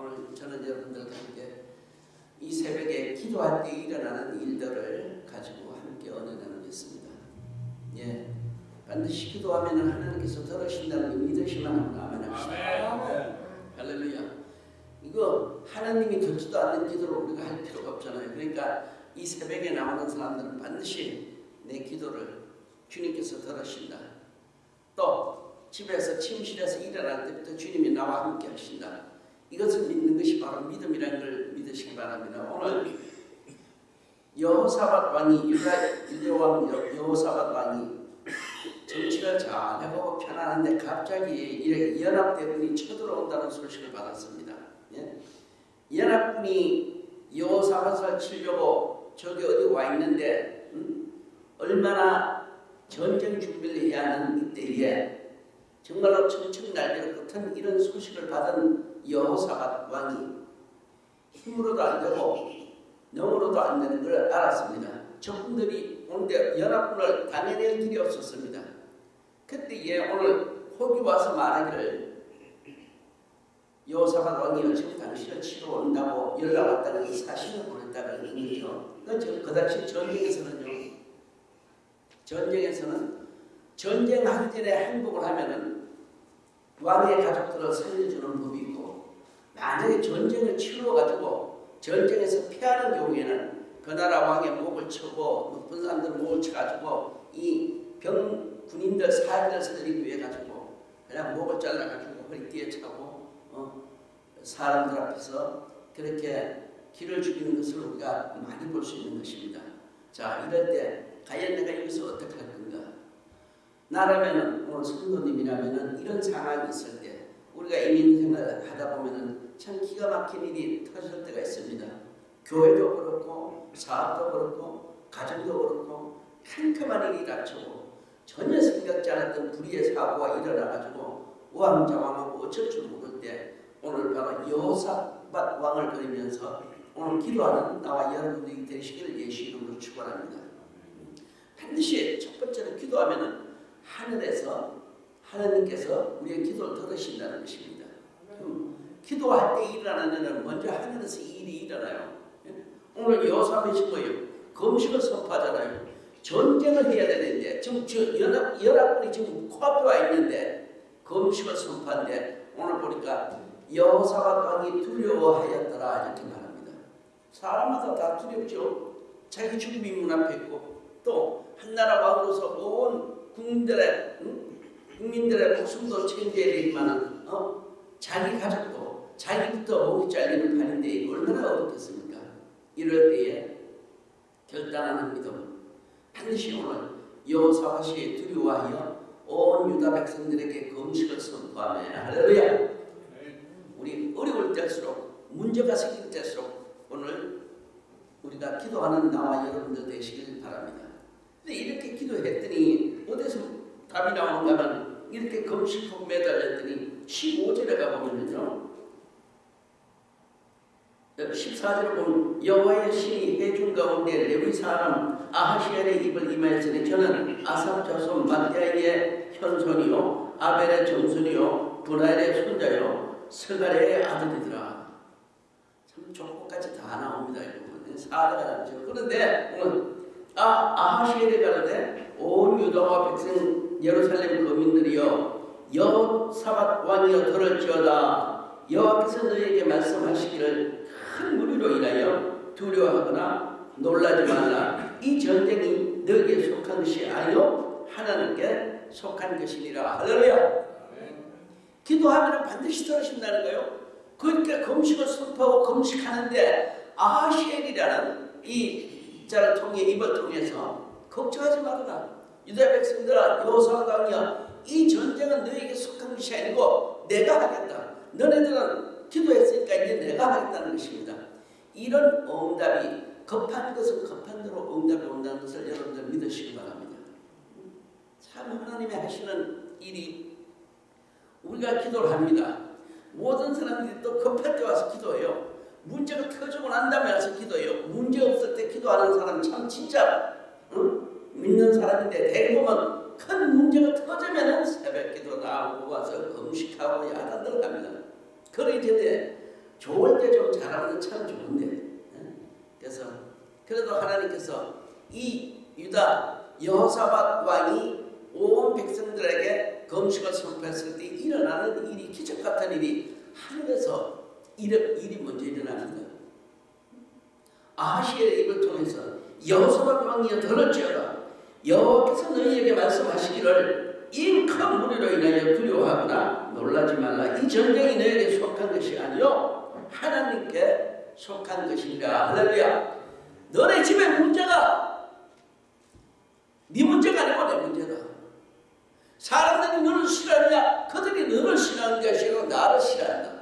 오늘 저는 여러분들과 함께 이 새벽에 기도할 때 일어나는 일들을 가지고 함께 언어 나누겠습니다. 예, 반드시 기도하면 하나님께서 들으신다는 걸 믿으시면 한번 아멘 합시다. 할렐루야. 이거 하나님이 듣지도 않는 기도를 우리가 할 필요가 없잖아요. 그러니까 이 새벽에 나오는 사람들은 반드시 내 기도를 주님께서 들으신다. 또 집에서 침실에서 일어날 때부터 주님이 나와 함께 하신다. 이것을 믿는 것이 바로 믿음이라는 걸 믿으시기 바랍니다. 오늘 여호사밧 왕이 율라 왕 여호사밧 왕이 정치를 잘 해보고 편안한데 갑자기 이렇게 연합대군이 쳐들어온다는 소식을 받았습니다. 예? 연합군이 여호사밧을 치려고 저기 어디 와 있는데 음? 얼마나 전쟁 준비를 해야 하는 이때에 정말로 청청날려 같은 이런 소식을 받은 여호사밧 왕이 힘으로도 안 되고 영으로도 안 되는 걸 알았습니다. 적군들이 오는데 연합군을 당해낼 길이 없었습니다. 그때에 오늘 혹이 와서 말하기를 여호사밧 왕이 지금 당신을 치러 온다고 연락 왔다는 이 사실을 보냈다는 거죠. 그, 그 당시 전쟁에서는요. 전쟁에서는 전쟁하기 전에 행복을 하면은 왕의 가족들을 살려주는 법이 있고 만약에 전쟁을 치러가지고 전쟁에서 피하는 경우에는 그 나라 왕의 목을 쳐고 높은 사람들 목을 쳐가지고 이 병 군인들 사람들 살리기 위해 가지고 그냥 목을 잘라가지고 허리띠에 차고 어, 사람들 앞에서 그렇게 길을 죽이는 것을 우리가 많이 볼 수 있는 것입니다. 자 이럴 때 과연 내가 여기서 어떻게 할 건가? 나라면은 오늘 성도님이라면은 이런 상황이 있을 때 우리가 이민 생활 하다 보면은 참 기가 막힌 일이 터질 때가 있습니다. 교회도 그렇고 사업도 그렇고 가정도 그렇고 캄캄한 일이 닥쳐고 전혀 생각지 않았던 불의의 사고가 일어나가지고 우왕좌왕하고 어쩔 줄 모를 때 오늘 바로 여호사밧 왕을 그리면서 오늘 기도하는 나와 여러분들이 되시기를 예수 이름으로 축원합니다. 반드시 첫 번째로 기도하면은 하늘에서 하나님께서 우리의 기도를 들으신다는 것입니다. 음, 기도할 때 일어나는 먼저 하늘에서 일이 일어나요. 오늘 여호사밧이 뭐예요? 검식을 선포하잖아요. 전쟁을 해야 되는데 지금 저 연합, 연합군이 지금 코앞에 와 있는데 검식을 선포한데 오늘 보니까 여호사밧 왕이 두려워하였더라 이렇게 말합니다. 사람마다 다 두렵죠. 자기 죽음이 문 앞에 있고 또 한나라 왕으로서 온 국민들의 응? 국민들의 목숨도 챙겨야 되지만은 어? 자기 가족도 자기부터 잘리는 판인데 얼마나 어렵겠습니까? 이럴 때에 결단하는 믿음 반드시 오늘 여호사밧이 두려워하여 온 유다 백성들에게 금식을 선포하며 할렐루야 우리 어려울 때일수록 문제가 생길 때일수록 오늘 우리가 기도하는 나와 여러분들 되시길 바랍니다. 근데 이렇게 기도했더니 어디서 답이 나오는가 하면 이렇게 금식하고 매달렸더니 15절에 가보면요 14절에 보면 여호와의 신이 해준 가운데 레위 사람 아하시엘의 입을 임하였으니 저는 아삽 자손 마띠아의 현손이요 아벨의 정손이요 분할의 손자요 스가랴의 아들이더라. 참 족보까지 다 나옵니다 이거 사례가 나오죠. 그런데 오늘 아, 아하시엘이 가는데 온 유다와 백성 예루살렘 거민들이여 여호사밧 왕이여 들을지어다. 여호와께서 너희에게 말씀하시기를 큰 무리로 인하여 두려워하거나 놀라지 말라. 이 전쟁이 너에게 속한 것이 아니요 하나님께 속한 것이니라. 할렐루야. 기도하면 반드시 들으신다는 거예요. 그러니까 금식을 선포하고 금식하는데 아하시엘이라는 이 자를 통해 입을 통해서 걱정하지 말아라. 유다 백성들아 여호사밧 이 전쟁은 너에게 속한 것이 아니고 내가 하겠다. 너네들은 기도했으니까 이제 내가 하겠다는 것입니다 이런 응답이 급한 것은 급한 대로 응답이 온다는 것을 여러분들 믿으시기 바랍니다 참 하나님의 하시는 일이 우리가 기도를 합니다 모든 사람들이 또 급할 때 와서 기도해요 문제가 터지고 난 다음에 와서 기도해요. 문제 없을 때 기도하는 사람 참 진짜 응? 믿는 사람인데 대부분 큰 문제가 터지면 새벽 기도 나오고 와서 금식하고 야단들 합니다. 그러기 전에 좋은 문제 좀 잘하면 참 좋은데. 예? 그래서 그래도 하나님께서 이 유다 여호사밧 왕이 온 백성들에게 검식을 선포했을 때 일어나는 일이 기적 같은 일이 하늘에서 일, 일이 먼저 일어납니다. 아하시의 입을 통해서 여호사밧 왕이여 들을지어다 여호와께서 너희에게 말씀하시기를 이 큰 무리로 인하여 두려워하거나 놀라지 말라. 이 전쟁이 너에게 속한 것이 아니요. 하나님께 속한 것이니라. 할렐루야. 너네 집에 문제가 네 문제가 아니고 내 문제다. 사람들이 너를 싫어하냐? 그들이 너를 싫어하는 것이 아니고 나를 싫어한다.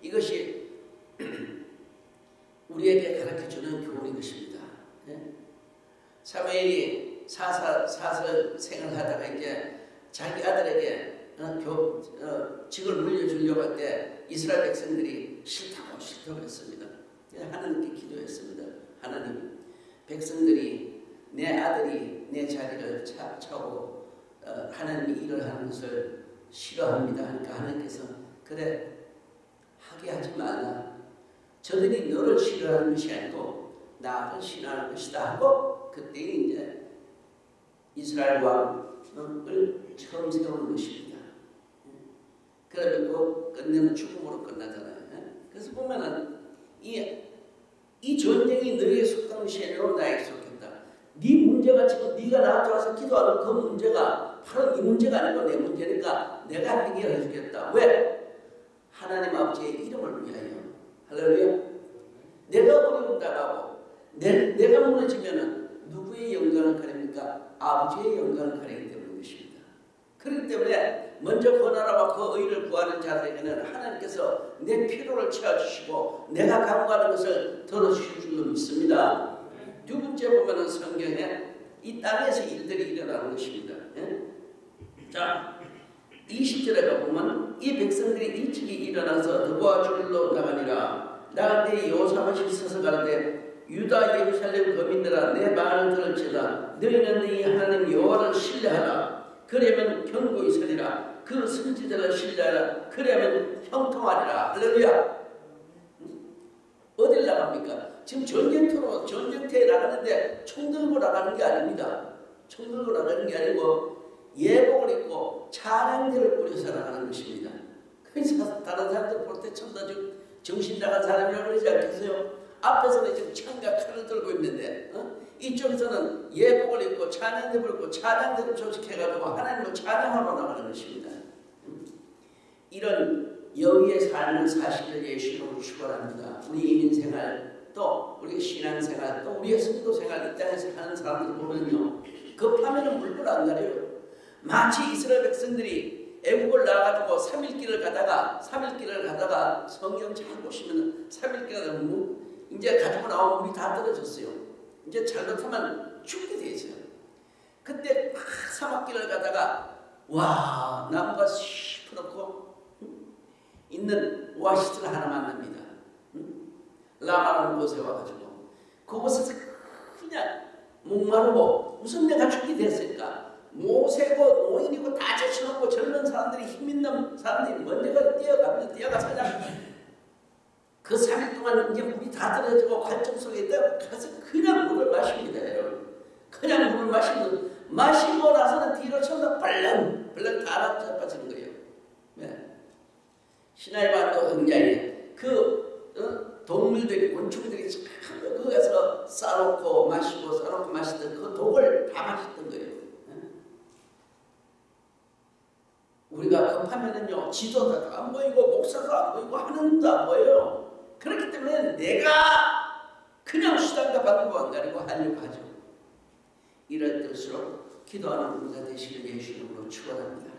이것이 우리에게 가르쳐주는 교훈인 것입니다. 사무엘이 사사, 사설 생활하다가 이제 자기 아들에게 어, 교, 어, 직을 물려주려고 할 때 이스라엘 백성들이 싫다고 싫다고 했습니다. 하나님께 기도했습니다. 하나님, 백성들이 내 아들이 내 자리를 차, 차고 어, 하나님이 일을 하는 것을 싫어합니다. 하니까 하나님께서 그래 하게 하지 말라. 저들이 너를 싫어하는 것이 아니고 나를 싫어하는 것이다 하고 그때 이제 이스라엘 왕 을 처음 세우는 것입니다. 그러고 끝내는 죽음으로 끝나잖아요. 그래서 보면은 이, 이 전쟁이 속한 것이 아니라 나에게 속했다. 네 문제가 지금 네가 나한테 와서 기도하는 그 문제가 바로 이 문제가 아니고 내 문제니까 내가 해결해 주겠다. 왜? 하나님 아버지의 이름을 위하여. 할렐루야. 내가 어려움 당하고 내, 내가 무너지면은 누구의 영광을 가립니까? 아버지의 영광을 가리기 것입니다. 그렇기 때문에 먼저 그 나라와 그 의를 구하는 자들에게는 하나님께서 내 필요를 채워주시고 내가 간구하는 것을 들어주실 줄로 믿습니다. 두 번째 보면은 성경에 이 땅에서 일들이 일어나는 것입니다. 예? 자, 20절에 보면 이 백성들이 일찍이 일어나서 도와주러 나가니라 나갈 때 여호사밧이 서서 가는데 유다 예루살렘 거민들아 내 말을 들을지다 너희는 너희 하나님 여호와를 신뢰하라 그러면 견고히 서리라 그 선지자를 신뢰하라 그러면 형통하리라 할렐루야 어딜 나갑니까? 지금 전쟁터로 전쟁터에 나가는데 총 들고 나가는 게 아닙니다 총 들고 나가는 게 아니고 예복을 입고 찬양대를 꾸려서 나가는 것입니다 그래서 다른 사람들 볼 때참 정신 나간 사람이라고 그러지 않겠어요? 앞에서는 지금 창과 칼을 들고 있는데 어? 이쪽에서는 예복을 입고 찬양대를 입고 찬양대를 조직해가지고 하나님을 찬양하러 나가는 것입니다. 음? 이런 여기의 삶은 사실을 예수로 축원합니다. 우리 이민생활 또 우리 신앙생활 또 우리의 성도생활 이 땅에서 하는 사람들 보면요 급하면 물불 안 가려요. 마치 이스라엘 백성들이 애국을 나와가지고 3일 길을 가다가 3일 길을 가다가 성경 잘 보시면 3일 길을 너무 이제 가지고 나온 물이 다 떨어졌어요. 이제 잘못하면 죽게 돼 있어요. 그때 막 사막길을 가다가 와 나무가 시퍼렇고 있는 오아시스를 하나 만납니다. 라마라는 곳에 와가지고 그곳에서 그냥 목마르고 무슨 내가 죽게 됐을까 모세고 노인이고 다 제쳐놓고 젊은 사람들이 힘 있는 사람들이 먼저 뛰어가면 뛰어가서 그냥 그 3일 동안 이제 물이 다 떨어지고 관점 속에 가서 그냥 물을 마십니다, 여러분. 그냥 물을 마시면 마시고 나서는 뒤로 쳐서 벌렁 벌렁 다 잡아지는 거예요. 네. 시나이반도 흥자에 그 어? 동물들이 곤충들이 거기서 싸놓고 마시고 싸놓고 마시던 그 독을 다 마셨던 거예요. 네. 우리가 급하면은요 지도도 안 보이고 목사도 안 보이고 하는도 안 보여요. 그렇기 때문에 내가 그냥 수단과 방법 안 가리고 하려고 하죠. 이럴 때일수록 기도하는 우리가 되시길 예수 이름으로 축원합니다.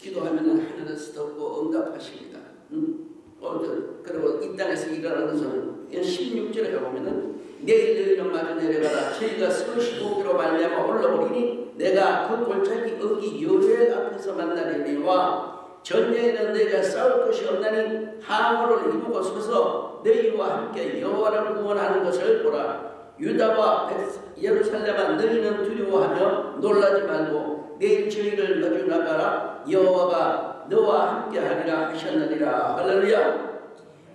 기도하면 하늘에서 듣고 응답하십니다. 음? 오늘 그리고 이 땅에서 일어나는 것은 16절에 가보면은 내일 너희는 마주 내려가라 저희가 서시고기로 말미암아 올라오리니 내가 그 골짜기 어기 여호의 앞에서 만나리니와 전쟁에는 너희가 싸울 것이 없나니 항우를 이루고 서서 너희와 함께 여호와를 구원하는 것을 보라. 유다와 예루살렘아 너희는 두려워하며 놀라지 말고 내일 저희를 마주 나가라. 여호와가 너와 함께 하리라 하셨느니라. 할렐루야.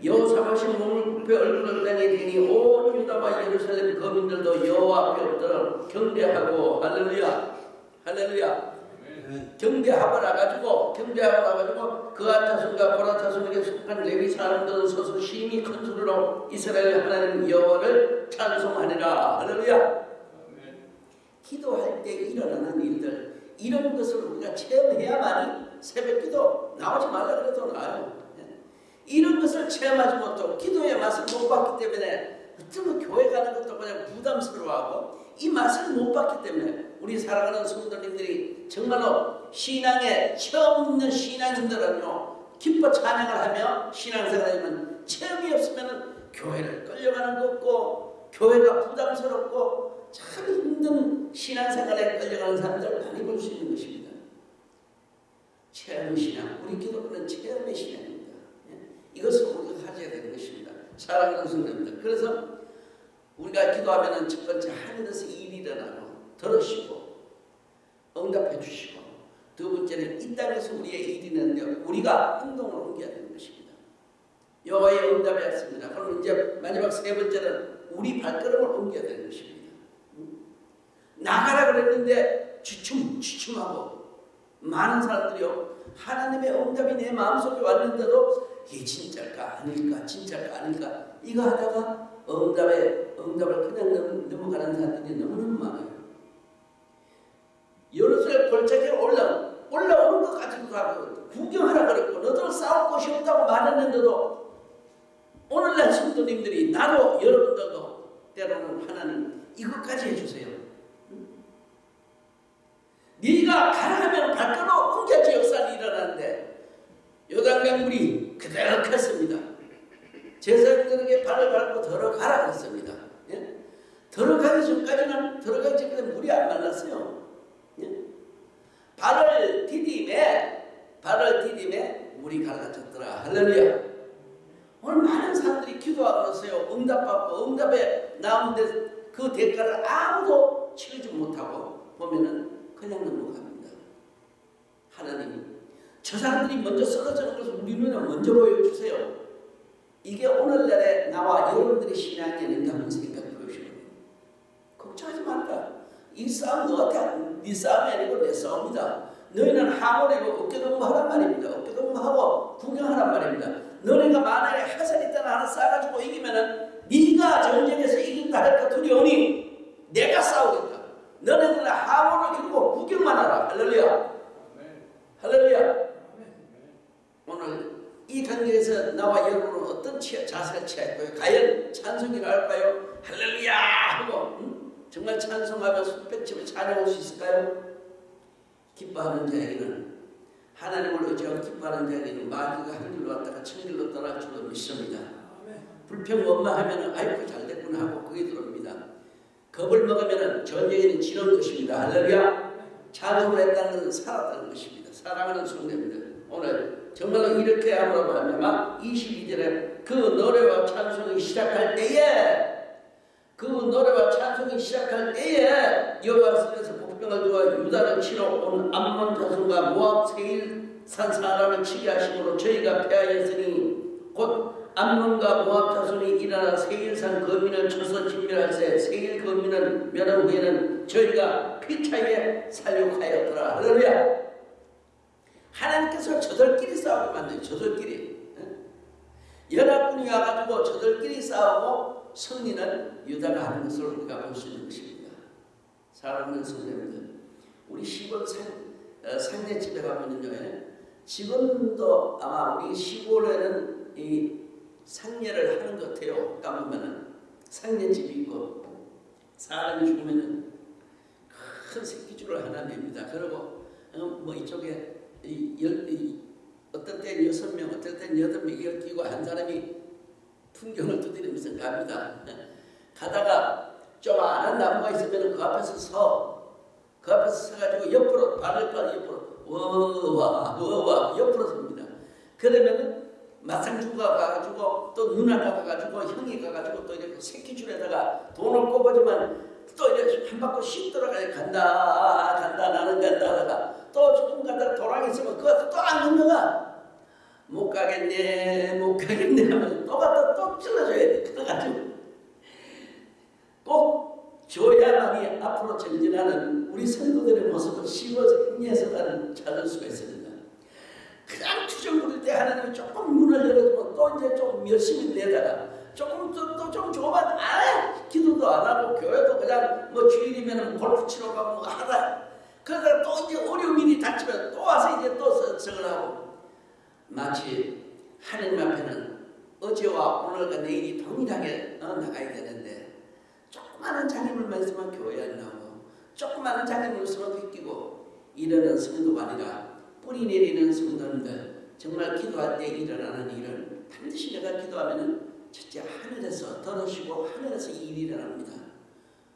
아파하신 몸을 굽혀 얼굴을 땅에 대니 온 유다와 예루살렘 거민들도 여호와 앞에 엎드려 경배하고 할렐루야 할렐루야 경배하거라 가지고 경배하거라 가지고 그아 자손과 보라 자손에게 속한 레위 사람들은 서서 심히 큰 소리로 이스라엘 하나님 여호와를 찬송하니라. 할렐루야. 기도할 때 일어나는 일들 이런 것을 우리가 체험해야만이 새벽기도 나오지 말라 그래도 나아요. 예. 이런 것을 체험하지 못하고 기도의 맛을 못 봤기 때문에 어쩌면 교회 가는 것도 그냥 부담스러워하고 이 맛을 못 봤기 때문에 우리 사랑하는 성도님들이 정말로 신앙에 처음 있는 신앙인들은요 기뻐 찬양을 하며 신앙생활하면 체험이 없으면 교회를 끌려가는 것 없고 교회가 부담스럽고 참 힘든 신앙생활에 끌려가는 사람들 많이 볼 수 있는 것입니다. 체험 신앙, 우리 기독교는 체험의 신앙입니다. 예? 이것을 우리가 가져야 되는 것입니다. 사랑하는 성도입니다. 그래서 우리가 기도하면 첫 번째 하늘에서 일이 일어나고 들으시고 응답해 주시고 두 번째는 이 땅에서 우리의 일이 있는데 우리가 행동을 옮겨야 되는 것입니다. 여호와의 응답이 왔습니다. 그럼 이제 마지막 세 번째는 우리 발걸음을 옮겨야 되는 것입니다. 나가라 그랬는데 주춤 주춤하고 많은 사람들이요 하나님의 응답이 내 마음속에 왔는데도 이게 진짜일까 아닐까 진짜일까 아닐까 이거 하다가 응답에 응답을 그냥 넘어가는 사람들이 너무너무 많아요. 예루살렘 골짜기에 올라 올라오는 것 가지고 가고 구경하라 그랬고 너들 싸울 곳이 없다고 말했는데도 오늘날 성도님들이 나도 여러분들도 때로는 하나님 이것까지 해주세요. 네가 가라하면 발걸음 옮겨지 역사는 일어나는데 요단강물이 그대로 컸습니다. 제사장들에게 발을 밟고 들어가라 했습니다. 예? 들어가기 전까지는 들어가기 전까지 물이 안 말랐어요. 예? 발을 디딤에 발을 디딤에 물이 갈라졌더라. 할렐루야. 오늘 많은 사람들이 기도하고 있어요. 응답받고 응답에 나오는데 아무도 치르지 못하고 보면은 그냥 넘어갑니다. 하나님, 저 사람들이 먼저 쓰러지는 것을 우리 눈에 먼저 보여주세요. 이게 오늘날의 나와 여러분들의 신앙이 아닌가 생각이 보시거든요. 걱정하지 말라. 이 싸움 너한테 네 싸움이 아니고 내 싸움이다. 너희는 하모리고 어깨동무 하란 말입니다. 어깨동무 하고 구경하란 말입니다. 너네가 만약에 하산이 있다나 하나 싸가지고 이기면은 네가 전쟁에서 이긴다 할까 두려우니 내가 싸우겠다. 너네들은 하모를 기르고 구경만 하라. 할렐루야. 할렐루야. 오늘 이 관계에서 나와 여러분은 어떤 취하, 자세를 취할 거예요? 과연 찬송이를 할까요? 할렐루야 하고 응? 정말 찬송하며 손뼉치며 찬양할 수 있을까요? 기뻐하는 자에게는 하나님을 의지하고 기뻐하는 자에게는 마귀가 하늘로 왔다가 천길로 떠날 줄로 믿습니다. 불평 원망하면 아이고 잘됐구나 하고 들어옵니다. 겁을 먹으면 전쟁에는 지는 것입니다. 할렐루야 찬송을 했다는 것은 살았다는 것입니다. 사랑하는 성도님들 오늘 정말로 이렇게 함으로 말미암아 22절에 그 노래와 찬송이 시작할 때에 그 노래와 찬송이 시작할 때에 여호와께서 복병을 두어 유다를 치러 온 암몬 자손과 모압 세일 산 사람을 치게 하심으로 저희가 패하였으니 곧 암몬과 모압 자손이 일어나 세일산 거민을 쳐서 진멸할세 세일 거민을 멸한 후에는 저희가 피차에 살육하였더라. 할렐루야. 하나님께서 저들끼리 싸우게 만든 저들끼리 연합군이 와가지고 저들끼리 싸우고 승리는 유다가 하는 것을 우리가 볼 수 있는 것입니다. 사랑하는 선생님들 우리 시골 상, 어, 상대집에 가면은요 지금도 아마 우리 시골에는 이 상례를 하는 것 같아요. 가보면은 상례집이 있고 사람이 죽으면은 큰 새끼줄을 하나 냅니다. 그리고 어, 뭐 이쪽에 이, 열, 이, 어떤 때는 여섯 명, 어떤 때는 여덟 명 이걸 끼고 한 사람이 풍경을 두드리면서 갑니다. 가다가 좀 아는 나무가 있으면 그 앞에서 서, 그 앞에서 서가지고 옆으로 발을 빠 옆으로 워와 워와 옆으로 섭니다. 그러면은 마상주가 가가지고 또 누나가 가가지고 형이 가가지고 또 이렇게 새끼줄에다가 돈을 꼽아주면 또 이렇게 한 바퀴 씩 돌아가야 간다 간다 나는 간다 하다가 또 조금 가다가 돌아가있으면 그것도 또안 넘어가 못 가겠네 못 가겠네 하면서 또 갔다 또 찔러줘야 돼 그래가지고 꼭 줘야만이 앞으로 전진하는 우리 선도들의 모습을 씹어서 행해서다는 찾을 수가 있습니다. 그냥 투정 부릴 때 하나님이 조금 문을 열어주면 또 이제 좀 열심히 내다가 조금 또좀 좁아 아 기도도 안 하고 교회도 그냥 뭐 주일이면 골프 치러 가고 뭐 하다 그러다가 또 이제 어려운 일이 닥치면 또 와서 이제 또 석을 하고. 마치 하나님 앞에는 어제와 오늘과 내일이 동일하게 어, 나가야 되는데 조그마한 장애물 말씀만 교회 안 나오고 조그마한 장애물 서로 비끼고 이러는 성도가 아니라 뿌리 내리는 성도님들 정말 기도할 때 일어나는 일은 반드시 내가 기도하면은 첫째 하늘에서 들으시고 하늘에서 일이 일어납니다.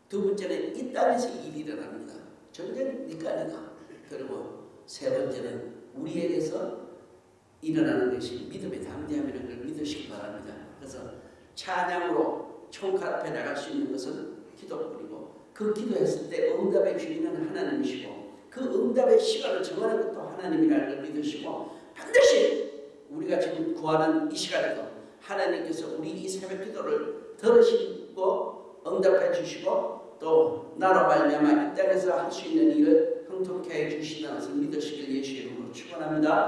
두 번째는 이 땅에서 일이 일어납니다. 전쟁 아니다. 그리고 세 번째는 우리에게서 일어나는 것이 믿음의 담대함이라는 걸 믿으시기 바랍니다. 그래서 찬양으로 총칼 앞에 나갈 수 있는 것은 기도뿐이고 그 기도했을 때 응답의 주인은 하나님이시고 그 응답의 시간을 정하는 하나님이라는 걸 믿으시고 반드시 우리가 지금 구하는 이 시간에도 하나님께서 우리 이 새벽 기도를 들으시고 응답해 주시고 또 나로 말미암아 이 땅에서 할 수 있는 일을 형통케 해 주시다는 것을 믿으시길 예수의 이름으로 축원합니다.